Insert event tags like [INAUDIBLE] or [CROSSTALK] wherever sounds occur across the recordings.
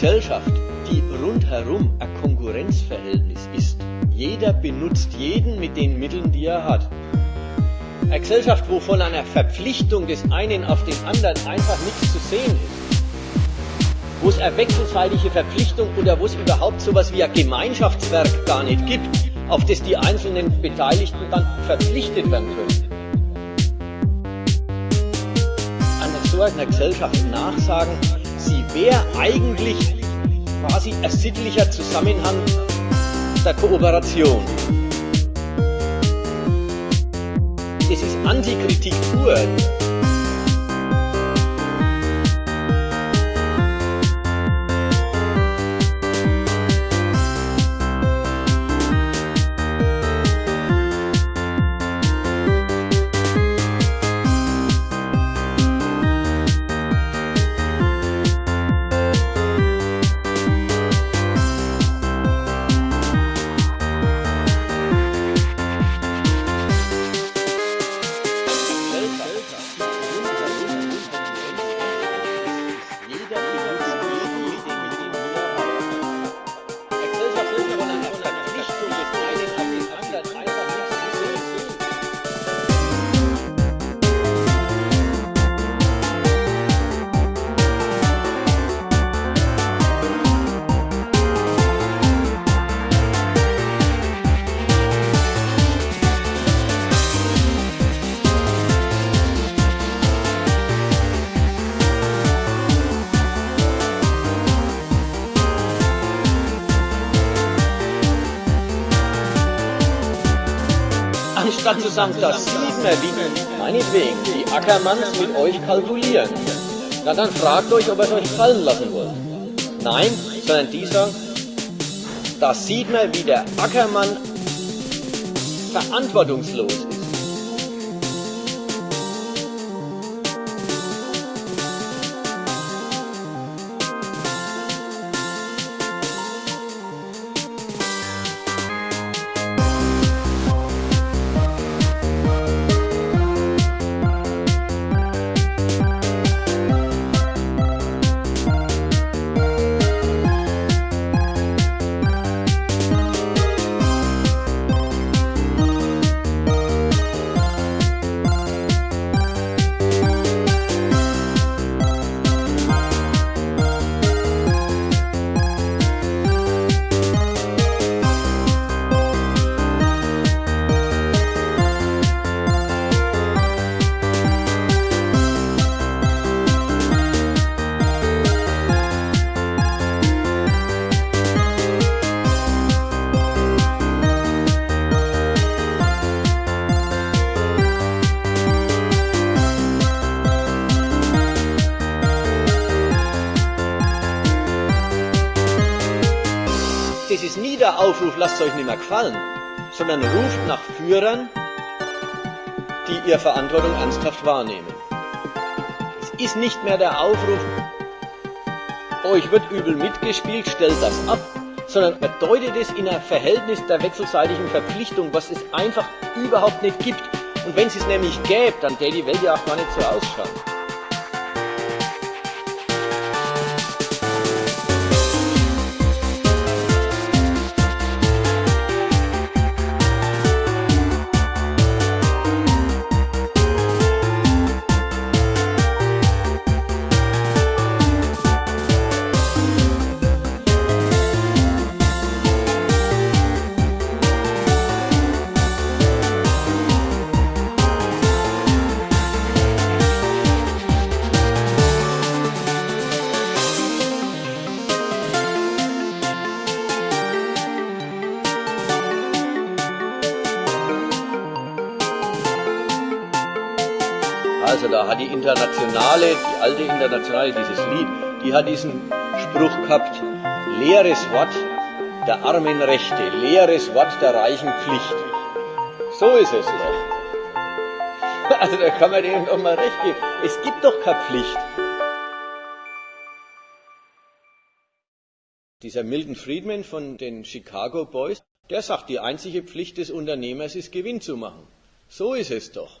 Gesellschaft, die rundherum ein Konkurrenzverhältnis ist, jeder benutzt jeden mit den Mitteln, die er hat. Eine Gesellschaft, wo von einer Verpflichtung des einen auf den anderen einfach nichts zu sehen ist, wo es eine wechselseitige Verpflichtung oder wo es überhaupt so etwas wie ein Gemeinschaftswerk gar nicht gibt, auf das die einzelnen Beteiligten dann verpflichtet werden können. An so einer Gesellschaft nachsagen, sie wäre eigentlich quasi ein sittlicher Zusammenhang der Kooperation. Das ist Antikritik pur. Anstatt zu sagen, das sieht man, wie meinetwegen die Ackermanns mit euch kalkulieren. Na dann fragt euch, ob ihr es euch fallen lassen wollt. Nein, sondern die sagen, da sieht man, wie der Ackermann verantwortungslos ist. Das ist nie der Aufruf, lasst euch nicht mehr gefallen, sondern ruft nach Führern, die ihre Verantwortung ernsthaft wahrnehmen. Es ist nicht mehr der Aufruf, euch wird übel mitgespielt, stellt das ab, sondern bedeutet es in einem Verhältnis der wechselseitigen Verpflichtung, was es einfach überhaupt nicht gibt. Und wenn es es nämlich gäbe, dann täte die Welt ja auch gar nicht so ausschauen. Also da hat die Internationale, die alte Internationale, dieses Lied, die hat diesen Spruch gehabt, leeres Wort der armen Rechte, leeres Wort der reichen Pflicht. So ist es doch. [LAUGHS] Also da kann man denen doch mal recht geben. Es gibt doch keine Pflicht. Dieser Milton Friedman von den Chicago Boys, der sagt, die einzige Pflicht des Unternehmers ist Gewinn zu machen. So ist es doch.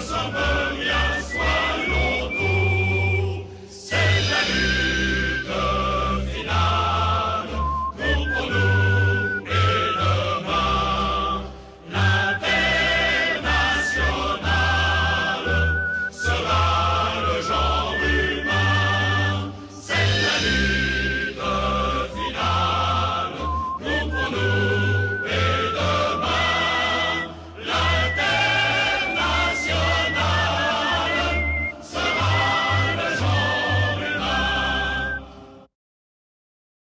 Suburbia.